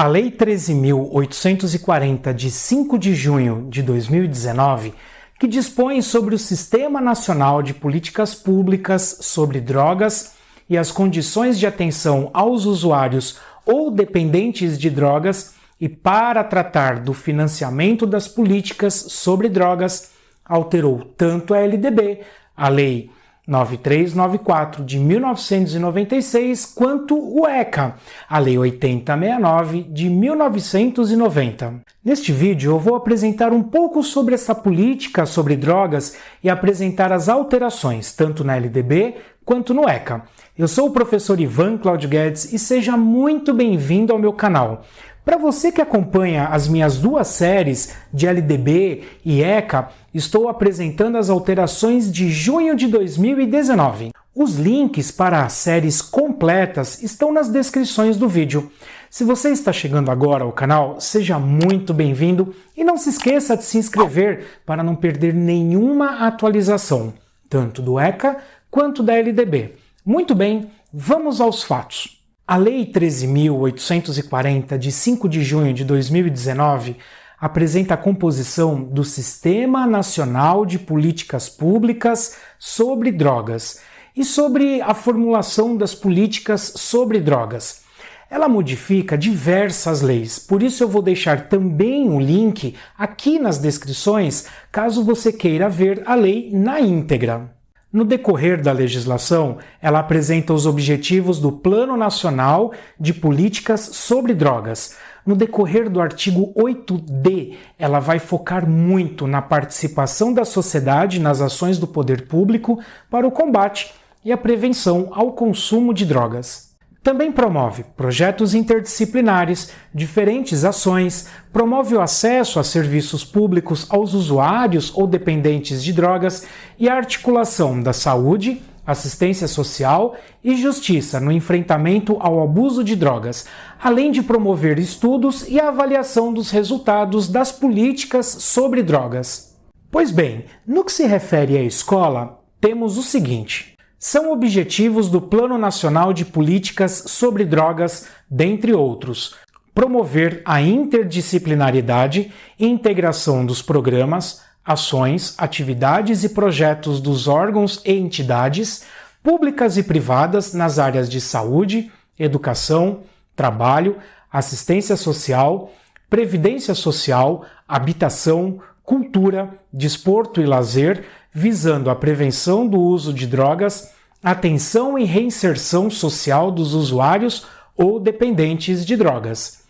A Lei 13.840, de 5 de junho de 2019, que dispõe sobre o Sistema Nacional de Políticas Públicas sobre Drogas e as condições de atenção aos usuários ou dependentes de drogas e para tratar do financiamento das políticas sobre drogas, alterou tanto a LDB, a Lei 9394 de 1996, quanto o ECA, a Lei 8069 de 1990. Neste vídeo eu vou apresentar um pouco sobre essa política sobre drogas e apresentar as alterações, tanto na LDB quanto no ECA. Eu sou o professor Ivan Claudio Guedes e seja muito bem-vindo ao meu canal. Para você que acompanha as minhas duas séries de LDB e ECA, estou apresentando as alterações de junho de 2019. Os links para as séries completas estão nas descrições do vídeo. Se você está chegando agora ao canal, seja muito bem-vindo e não se esqueça de se inscrever para não perder nenhuma atualização, tanto do ECA quanto da LDB. Muito bem, vamos aos fatos. A Lei 13.840, de 5 de junho de 2019, apresenta a composição do Sistema Nacional de Políticas Públicas sobre Drogas e sobre a formulação das políticas sobre drogas. Ela modifica diversas leis, por isso eu vou deixar também o link aqui nas descrições, caso você queira ver a lei na íntegra. No decorrer da legislação, ela apresenta os objetivos do Plano Nacional de Políticas sobre Drogas. No decorrer do artigo 8D, ela vai focar muito na participação da sociedade nas ações do poder público para o combate e a prevenção ao consumo de drogas. Também promove projetos interdisciplinares, diferentes ações, promove o acesso a serviços públicos aos usuários ou dependentes de drogas e a articulação da saúde, assistência social e justiça no enfrentamento ao abuso de drogas, além de promover estudos e avaliação dos resultados das políticas sobre drogas. Pois bem, no que se refere à escola, temos o seguinte são objetivos do Plano Nacional de Políticas sobre Drogas, dentre outros, promover a interdisciplinaridade e integração dos programas, ações, atividades e projetos dos órgãos e entidades públicas e privadas nas áreas de saúde, educação, trabalho, assistência social, previdência social, habitação, cultura, desporto e lazer, visando a prevenção do uso de drogas, atenção e reinserção social dos usuários ou dependentes de drogas.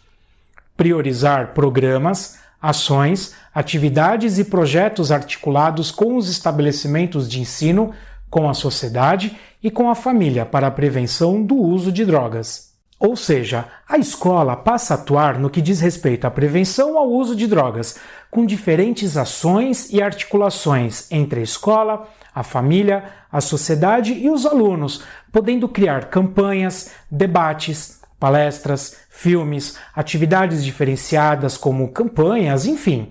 Priorizar programas, ações, atividades e projetos articulados com os estabelecimentos de ensino, com a sociedade e com a família para a prevenção do uso de drogas. Ou seja, a escola passa a atuar no que diz respeito à prevenção ao uso de drogas, com diferentes ações e articulações entre a escola, a família, a sociedade e os alunos, podendo criar campanhas, debates, palestras, filmes, atividades diferenciadas como campanhas, enfim.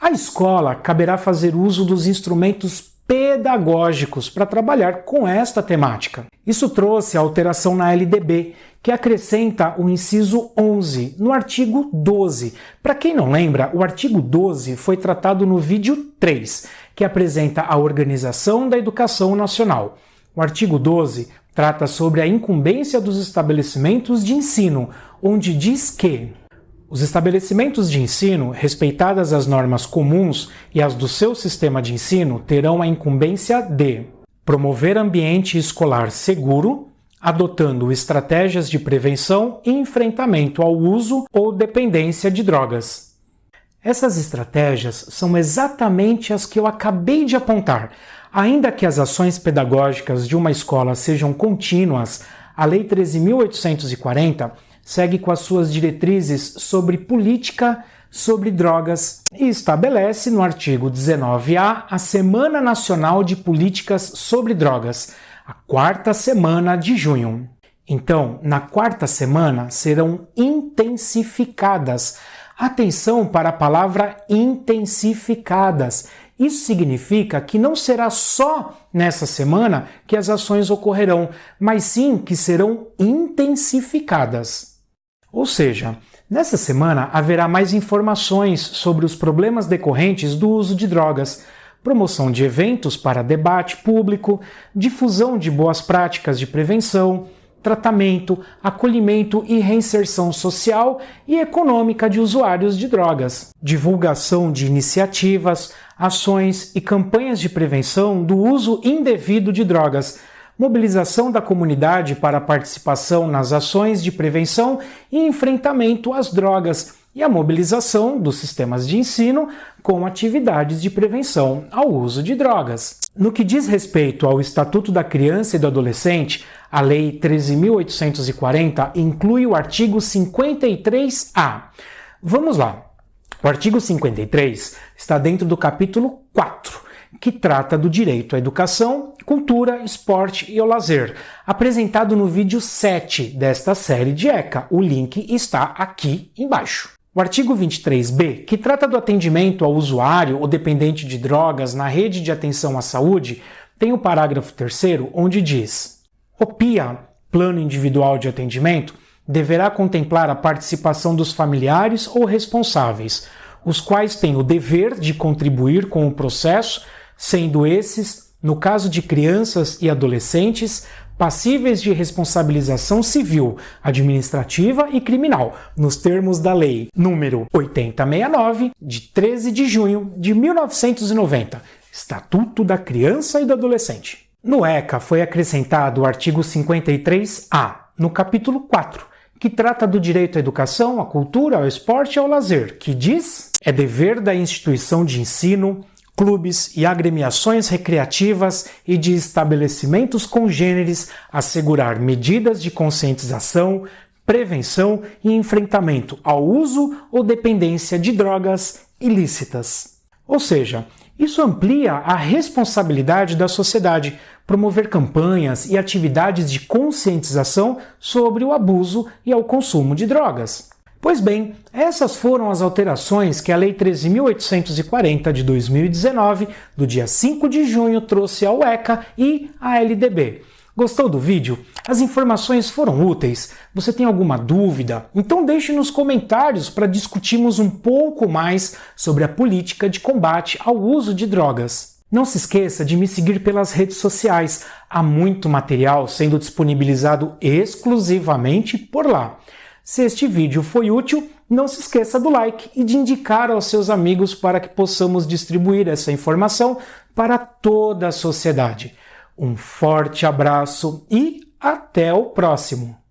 A escola caberá fazer uso dos instrumentos pedagógicos para trabalhar com esta temática. Isso trouxe a alteração na LDB, que acrescenta o inciso 11 no artigo 12. Para quem não lembra, o artigo 12 foi tratado no vídeo 3, que apresenta a organização da educação nacional. O artigo 12 trata sobre a incumbência dos estabelecimentos de ensino, onde diz que os estabelecimentos de ensino, respeitadas as normas comuns e as do seu sistema de ensino, terão a incumbência de promover ambiente escolar seguro, adotando estratégias de prevenção e enfrentamento ao uso ou dependência de drogas. Essas estratégias são exatamente as que eu acabei de apontar. Ainda que as ações pedagógicas de uma escola sejam contínuas, a Lei 13.840 segue com as suas diretrizes sobre política sobre drogas e estabelece no artigo 19A a Semana Nacional de Políticas sobre Drogas, a quarta semana de junho. Então, na quarta semana serão intensificadas. Atenção para a palavra intensificadas. Isso significa que não será só nessa semana que as ações ocorrerão, mas sim que serão intensificadas. Ou seja, Nessa semana haverá mais informações sobre os problemas decorrentes do uso de drogas, promoção de eventos para debate público, difusão de boas práticas de prevenção, tratamento, acolhimento e reinserção social e econômica de usuários de drogas, divulgação de iniciativas, ações e campanhas de prevenção do uso indevido de drogas, mobilização da comunidade para participação nas ações de prevenção e enfrentamento às drogas e a mobilização dos sistemas de ensino com atividades de prevenção ao uso de drogas. No que diz respeito ao Estatuto da Criança e do Adolescente, a Lei 13.840 inclui o artigo 53A. Vamos lá. O artigo 53 está dentro do capítulo 4, que trata do direito à educação, cultura, esporte e ao lazer, apresentado no vídeo 7 desta série de ECA. O link está aqui embaixo. O artigo 23b, que trata do atendimento ao usuário ou dependente de drogas na rede de atenção à saúde, tem o parágrafo 3 onde diz: O PIA, Plano Individual de Atendimento, deverá contemplar a participação dos familiares ou responsáveis, os quais têm o dever de contribuir com o processo, sendo esses, no caso de crianças e adolescentes, passíveis de responsabilização civil, administrativa e criminal, nos termos da Lei número 8069, de 13 de junho de 1990, Estatuto da Criança e do Adolescente. No ECA foi acrescentado o artigo 53A, no capítulo 4, que trata do direito à educação, à cultura, ao esporte e ao lazer, que diz: é dever da instituição de ensino clubes e agremiações recreativas e de estabelecimentos congêneres assegurar medidas de conscientização, prevenção e enfrentamento ao uso ou dependência de drogas ilícitas. Ou seja, isso amplia a responsabilidade da sociedade, promover campanhas e atividades de conscientização sobre o abuso e ao consumo de drogas. Pois bem, essas foram as alterações que a Lei 13.840 de 2019, do dia 5 de junho, trouxe ao ECA e à LDB. Gostou do vídeo? As informações foram úteis? Você tem alguma dúvida? Então deixe nos comentários para discutirmos um pouco mais sobre a política de combate ao uso de drogas. Não se esqueça de me seguir pelas redes sociais. Há muito material sendo disponibilizado exclusivamente por lá. Se este vídeo foi útil, não se esqueça do like e de indicar aos seus amigos para que possamos distribuir essa informação para toda a sociedade. Um forte abraço e até o próximo!